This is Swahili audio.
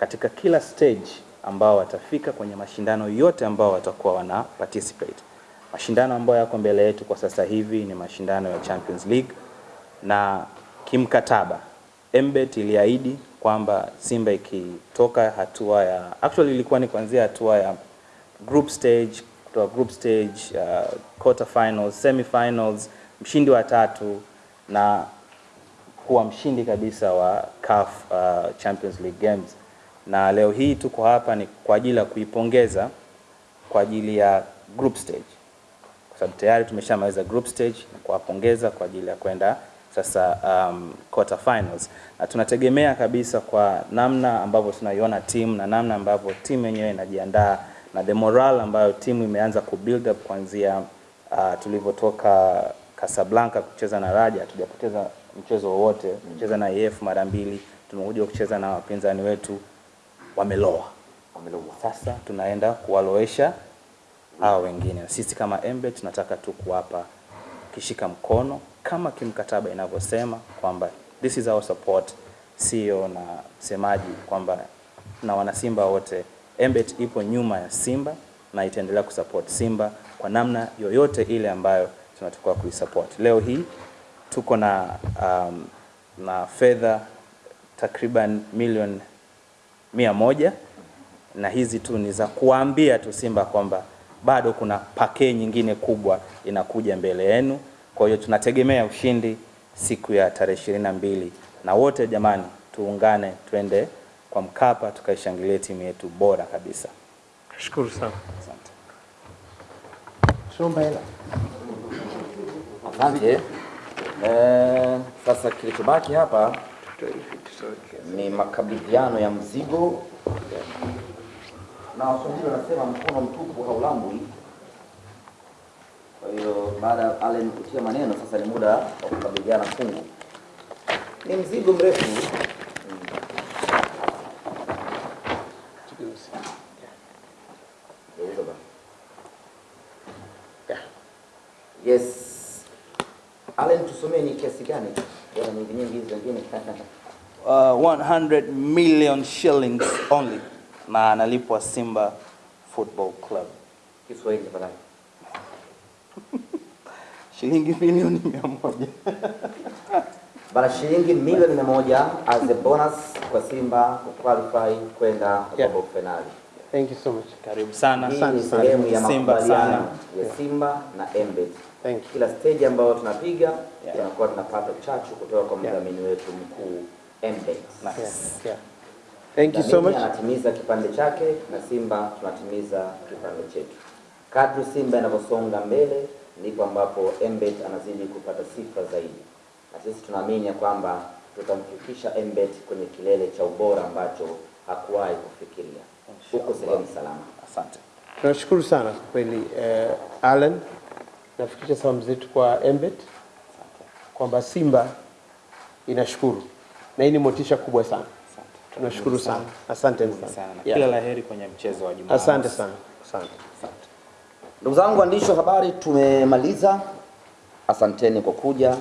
katika kila stage ambao watafika kwenye mashindano yote ambao watakuwa wana participate. Mashindano ambayo yako mbele yetu kwa sasa hivi ni mashindano ya Champions League na kimkataba Mbet iliahidi kwamba Simba ikitoka hatua ya actually ilikuwa ni kuanzia hatua ya group stage kutoka group stage uh, quarter finals, semi finals, mshindi wa tatu na kuwa mshindi kabisa wa CAF uh, Champions League Games. Na leo hii tuko hapa ni kwa ajili ya kuipongeza kwa ajili ya group stage, kwa sababu tayari tumeshamaliza group stage na kuwapongeza kwa ajili ya kwenda sasa um, quarter finals, na tunategemea kabisa kwa namna ambavyo tunaiona timu na namna ambavyo timu yenyewe inajiandaa na the morale ambayo timu imeanza ku build up kuanzia uh, tulivyotoka Casablanca kucheza na Raja, hatujapoteza mchezo wowote, kucheza na EF mara mbili, tumekuja kucheza na wapinzani wetu wameloa. Wameloa. Sasa tunaenda kuwaloesha hawa wengine. Sisi kama embe tunataka tu kuwapa kishika mkono kama kimkataba inavyosema kwamba this is our support, sio na semaji kwamba na wanasimba wote, Mbet ipo nyuma ya Simba na itaendelea kusupport Simba kwa namna yoyote ile ambayo tunatakiwa kuisupport. Leo hii tuko na um, na fedha takriban milioni mia moja na hizi tu ni za kuambia tu Simba kwamba bado kuna pakee nyingine kubwa inakuja mbele yenu. Kwa hiyo tunategemea ushindi siku ya tarehe ishirini na mbili na wote jamani, tuungane twende kwa Mkapa tukaishangilie timu yetu bora kabisa. Shukuru sana. Asante. Shomba hela. Asante. Eh, sasa kilichobaki hapa ni makabidhiano ya mzigo, na Waswahili wanasema mkono mtupu haulambwi. Kwa hiyo baada ya Allen kutia maneno, sasa ni muda wa kukabidhiana fungu. Ni mzigo mrefu Yes. Allen, tusomee ni kiasi gani? Bora nyingi nyingi hizi wengine. Uh, 100 million shillings only na analipwa Simba Football Club. Kiswahili tafadhali. Shilingi milioni mia moja. Bana shilingi milioni mia moja as a bonus kwa Simba kuqualify kwenda Yeah. robo finali. Thank you so much. Karibu sana. Hii Asante ni sana. sehemu ya Simba sana. ya Simba na Embed. Thank you. Kila stage ambayo tunapiga Yeah. tunakuwa tunapata chachu kutoka kwa Yeah. mdhamini wetu mkuu Embed. Nice. Yeah, yeah. Thank you so much. anatimiza kipande chake na Simba tunatimiza kipande chetu. Kadri Simba inavyosonga mbele ndipo ambapo Embed anazidi kupata sifa zaidi, na sisi tunaamini ya kwamba tutamfikisha Embed kwenye kilele cha ubora ambacho hakuwahi kufikiria. Huko sehemu salama. Asante. Tunashukuru sana kweli eh, Allen, nafikisha salamu zetu kwa Embet kwamba Simba inashukuru na hii ni motisha kubwa sana. Tunashukuru sana, asante sana. Kila la heri kwenye mchezo wa Jumamosi. Asante sana, asante. Asante. Ndugu zangu waandishi wa habari, tumemaliza. Asanteni kwa kuja.